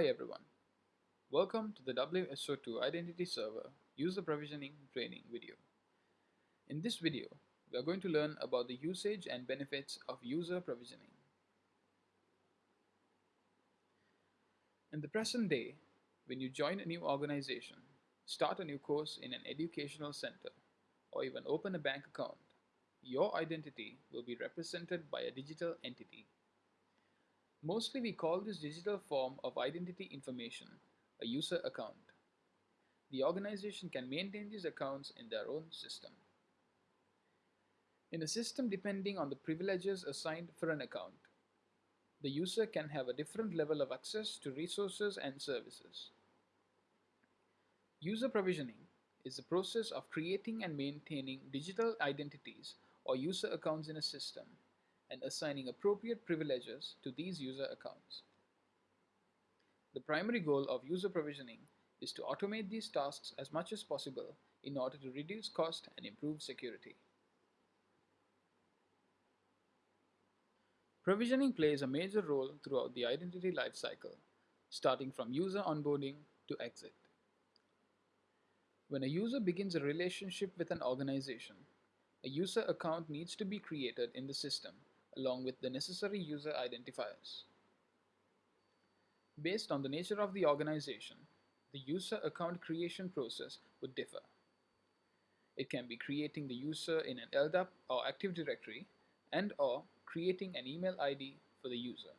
Hi everyone. Welcome to the WSO2 Identity Server User Provisioning Training video. In this video, we are going to learn about the usage and benefits of user provisioning. In the present day, when you join a new organization, start a new course in an educational center, or even open a bank account, your identity will be represented by a digital entity Mostly we call this digital form of identity information a user account. The organization can maintain these accounts in their own system. In a system depending on the privileges assigned for an account, the user can have a different level of access to resources and services. User provisioning is the process of creating and maintaining digital identities or user accounts in a system and assigning appropriate privileges to these user accounts. The primary goal of user provisioning is to automate these tasks as much as possible in order to reduce cost and improve security. Provisioning plays a major role throughout the identity lifecycle, starting from user onboarding to exit. When a user begins a relationship with an organization, a user account needs to be created in the system along with the necessary user identifiers. Based on the nature of the organization, the user account creation process would differ. It can be creating the user in an LDAP or Active Directory and or creating an email ID for the user.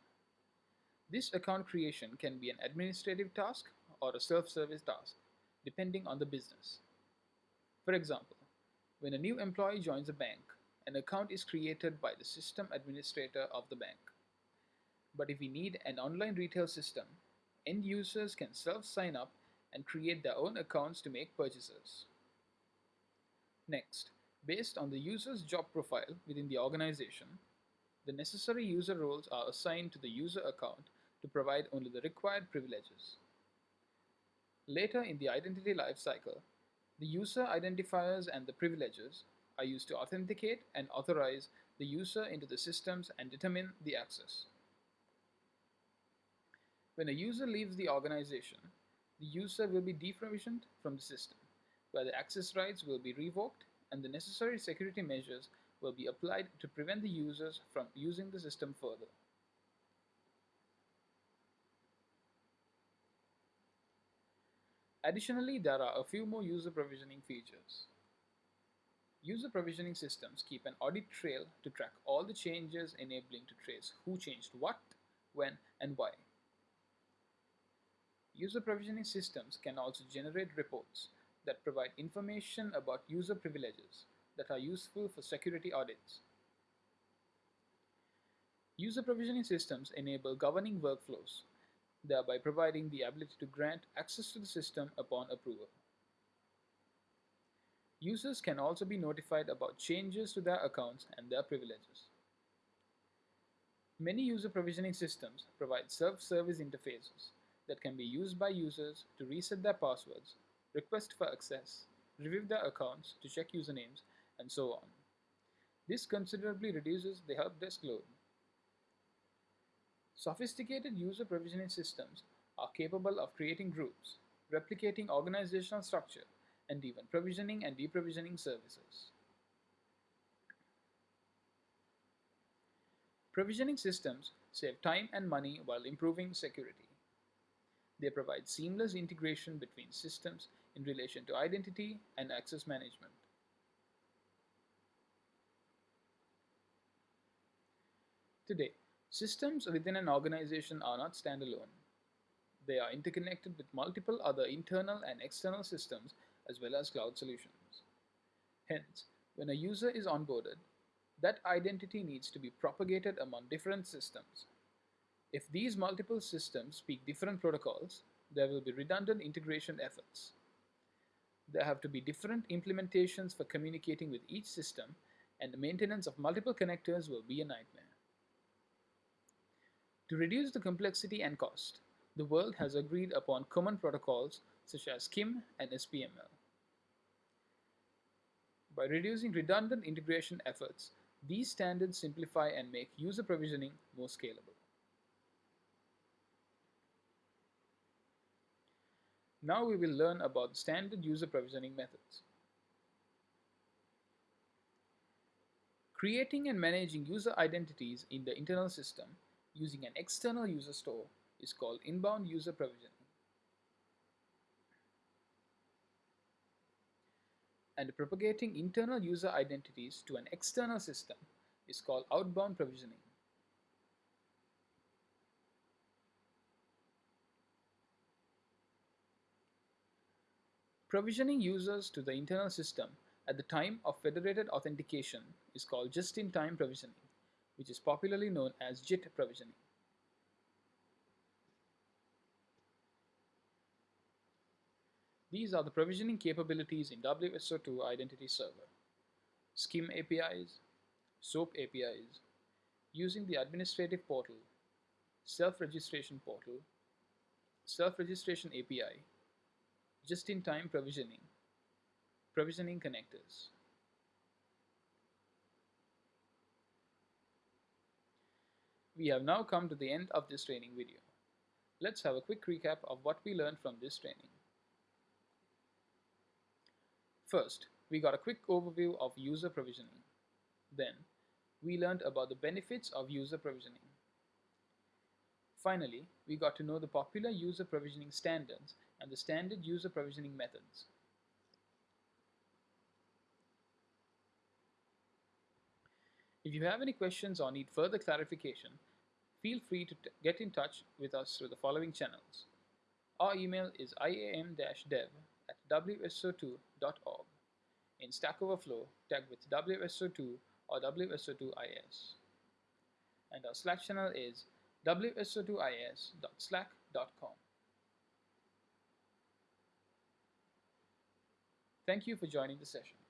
This account creation can be an administrative task or a self-service task, depending on the business. For example, when a new employee joins a bank, an account is created by the system administrator of the bank. But if we need an online retail system, end users can self-sign up and create their own accounts to make purchases. Next, based on the user's job profile within the organization, the necessary user roles are assigned to the user account to provide only the required privileges. Later in the identity lifecycle, the user identifiers and the privileges are used to authenticate and authorize the user into the systems and determine the access. When a user leaves the organization, the user will be deprovisioned from the system, where the access rights will be revoked and the necessary security measures will be applied to prevent the users from using the system further. Additionally, there are a few more user provisioning features. User provisioning systems keep an audit trail to track all the changes enabling to trace who changed what, when, and why. User provisioning systems can also generate reports that provide information about user privileges that are useful for security audits. User provisioning systems enable governing workflows, thereby providing the ability to grant access to the system upon approval. Users can also be notified about changes to their accounts and their privileges. Many user provisioning systems provide self-service interfaces that can be used by users to reset their passwords, request for access, review their accounts to check usernames, and so on. This considerably reduces the help desk load. Sophisticated user provisioning systems are capable of creating groups, replicating organizational structure, and even provisioning and deprovisioning services. Provisioning systems save time and money while improving security. They provide seamless integration between systems in relation to identity and access management. Today, systems within an organization are not standalone. They are interconnected with multiple other internal and external systems as well as cloud solutions. Hence, when a user is onboarded, that identity needs to be propagated among different systems. If these multiple systems speak different protocols, there will be redundant integration efforts. There have to be different implementations for communicating with each system, and the maintenance of multiple connectors will be a nightmare. To reduce the complexity and cost, the world has agreed upon common protocols such as SCIM and SPML. By reducing redundant integration efforts, these standards simplify and make user provisioning more scalable. Now we will learn about standard user provisioning methods. Creating and managing user identities in the internal system using an external user store is called inbound user provisioning. And propagating internal user identities to an external system is called outbound provisioning. Provisioning users to the internal system at the time of federated authentication is called just-in-time provisioning, which is popularly known as JIT provisioning. These are the provisioning capabilities in WSO2 Identity Server. SCIM APIs, SOAP APIs, using the administrative portal, self-registration portal, self-registration API, just-in-time provisioning, provisioning connectors. We have now come to the end of this training video. Let's have a quick recap of what we learned from this training. First, we got a quick overview of user provisioning. Then, we learned about the benefits of user provisioning. Finally, we got to know the popular user provisioning standards and the standard user provisioning methods. If you have any questions or need further clarification, feel free to get in touch with us through the following channels. Our email is iam-dev wso2.org. In Stack Overflow, tag with WSO2 or WSO2IS. And our Slack channel is wso2is.slack.com. Thank you for joining the session.